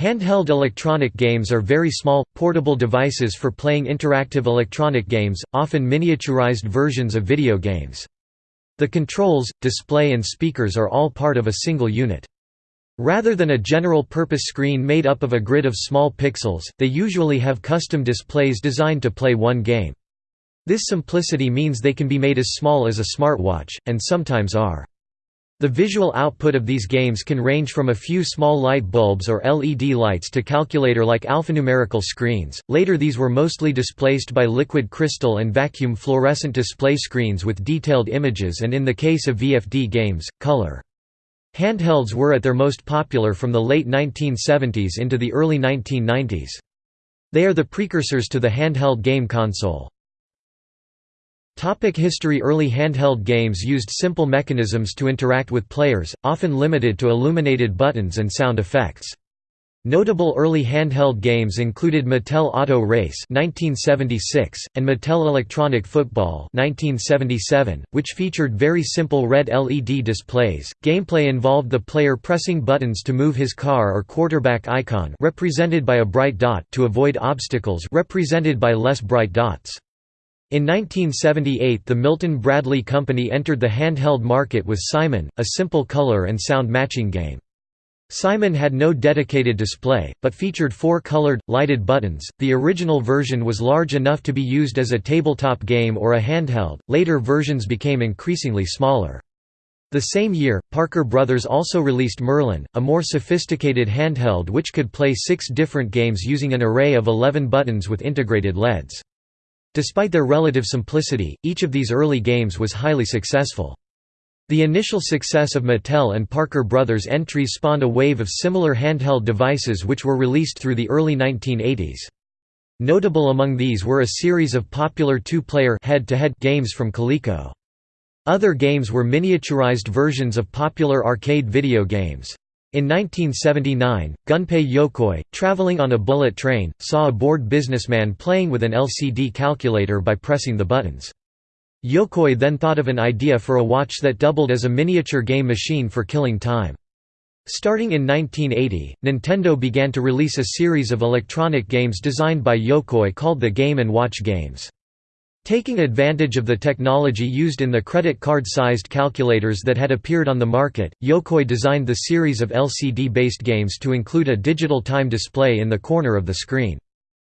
Handheld electronic games are very small, portable devices for playing interactive electronic games, often miniaturized versions of video games. The controls, display and speakers are all part of a single unit. Rather than a general-purpose screen made up of a grid of small pixels, they usually have custom displays designed to play one game. This simplicity means they can be made as small as a smartwatch, and sometimes are. The visual output of these games can range from a few small light bulbs or LED lights to calculator-like alphanumerical screens. Later these were mostly displaced by liquid crystal and vacuum fluorescent display screens with detailed images and in the case of VFD games, color. Handhelds were at their most popular from the late 1970s into the early 1990s. They are the precursors to the handheld game console. Topic history Early handheld games used simple mechanisms to interact with players, often limited to illuminated buttons and sound effects. Notable early handheld games included Mattel Auto Race (1976) and Mattel Electronic Football (1977), which featured very simple red LED displays. Gameplay involved the player pressing buttons to move his car or quarterback icon, represented by a bright dot, to avoid obstacles, represented by less bright dots. In 1978 the Milton Bradley Company entered the handheld market with Simon, a simple color and sound matching game. Simon had no dedicated display, but featured four colored, lighted buttons. The original version was large enough to be used as a tabletop game or a handheld, later versions became increasingly smaller. The same year, Parker Brothers also released Merlin, a more sophisticated handheld which could play six different games using an array of 11 buttons with integrated LEDs. Despite their relative simplicity, each of these early games was highly successful. The initial success of Mattel and Parker Brothers entries spawned a wave of similar handheld devices which were released through the early 1980s. Notable among these were a series of popular two-player games from Coleco. Other games were miniaturized versions of popular arcade video games. In 1979, Gunpei Yokoi, traveling on a bullet train, saw a bored businessman playing with an LCD calculator by pressing the buttons. Yokoi then thought of an idea for a watch that doubled as a miniature game machine for killing time. Starting in 1980, Nintendo began to release a series of electronic games designed by Yokoi called the Game & Watch games. Taking advantage of the technology used in the credit card-sized calculators that had appeared on the market, Yokoi designed the series of LCD-based games to include a digital time display in the corner of the screen.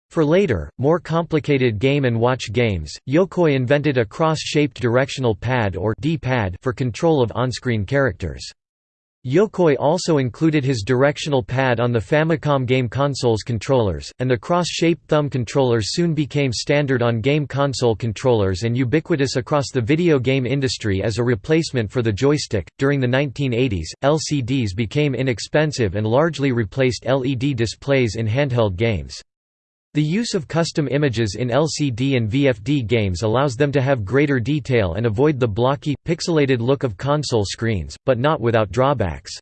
For later, more complicated Game & Watch games, Yokoi invented a cross-shaped directional pad or D-pad for control of on-screen characters. Yokoi also included his directional pad on the Famicom game console's controllers, and the cross-shaped thumb controllers soon became standard on game console controllers and ubiquitous across the video game industry as a replacement for the joystick. During the 1980s, LCDs became inexpensive and largely replaced LED displays in handheld games. The use of custom images in LCD and VFD games allows them to have greater detail and avoid the blocky, pixelated look of console screens, but not without drawbacks.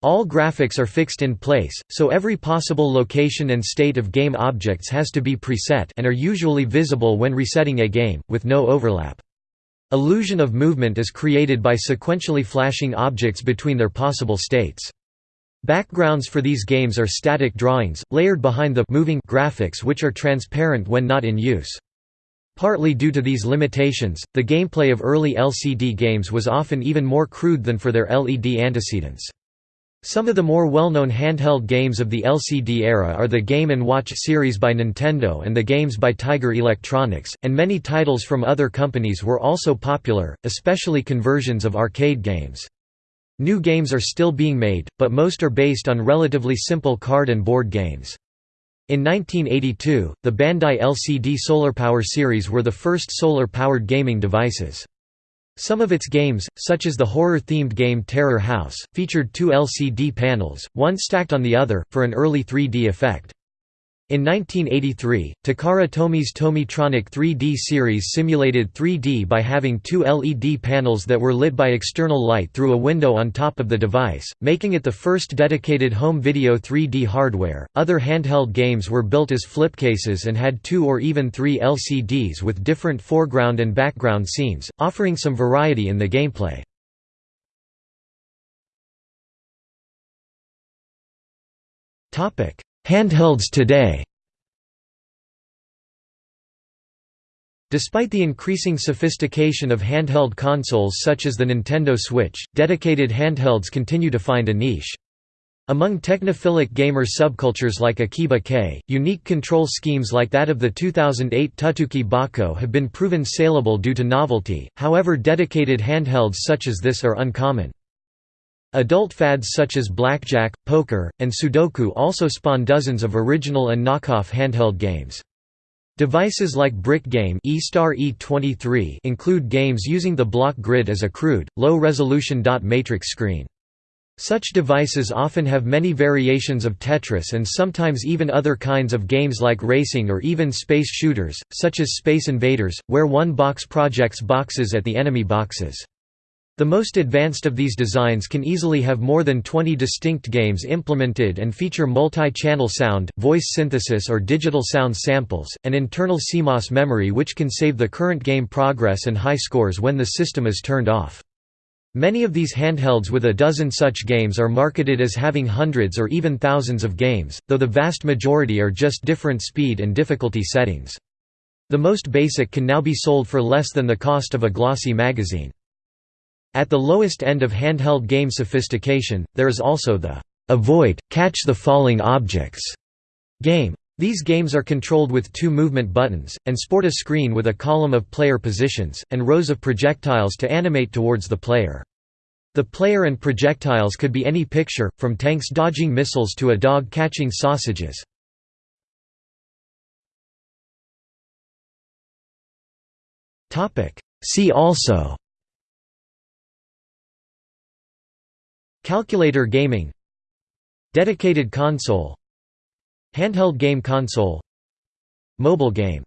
All graphics are fixed in place, so every possible location and state of game objects has to be preset and are usually visible when resetting a game, with no overlap. Illusion of movement is created by sequentially flashing objects between their possible states. Backgrounds for these games are static drawings, layered behind the moving graphics which are transparent when not in use. Partly due to these limitations, the gameplay of early LCD games was often even more crude than for their LED antecedents. Some of the more well-known handheld games of the LCD era are the Game & Watch series by Nintendo and the games by Tiger Electronics, and many titles from other companies were also popular, especially conversions of arcade games. New games are still being made, but most are based on relatively simple card and board games. In 1982, the Bandai LCD Solar Power series were the first solar-powered gaming devices. Some of its games, such as the horror-themed game Terror House, featured two LCD panels, one stacked on the other, for an early 3D effect. In 1983, Takara Tomy's Tomytronic 3D series simulated 3D by having two LED panels that were lit by external light through a window on top of the device, making it the first dedicated home video 3D hardware. Other handheld games were built as flipcases and had two or even three LCDs with different foreground and background scenes, offering some variety in the gameplay. Handhelds today Despite the increasing sophistication of handheld consoles such as the Nintendo Switch, dedicated handhelds continue to find a niche. Among technophilic gamer subcultures like Akiba-kei, unique control schemes like that of the 2008 Tuttuki Bako have been proven saleable due to novelty, however dedicated handhelds such as this are uncommon. Adult fads such as blackjack, poker, and sudoku also spawn dozens of original and knockoff handheld games. Devices like Brick Game E23 include games using the block grid as a crude, low-resolution dot matrix screen. Such devices often have many variations of Tetris and sometimes even other kinds of games like racing or even space shooters, such as Space Invaders, where one box projects boxes at the enemy boxes. The most advanced of these designs can easily have more than 20 distinct games implemented and feature multi-channel sound, voice synthesis or digital sound samples, and internal CMOS memory which can save the current game progress and high scores when the system is turned off. Many of these handhelds with a dozen such games are marketed as having hundreds or even thousands of games, though the vast majority are just different speed and difficulty settings. The most basic can now be sold for less than the cost of a glossy magazine. At the lowest end of handheld game sophistication, there is also the avoid, catch the falling objects game. These games are controlled with two movement buttons, and sport a screen with a column of player positions, and rows of projectiles to animate towards the player. The player and projectiles could be any picture, from tanks dodging missiles to a dog catching sausages. See also Calculator gaming. Dedicated console. Handheld game console. Mobile game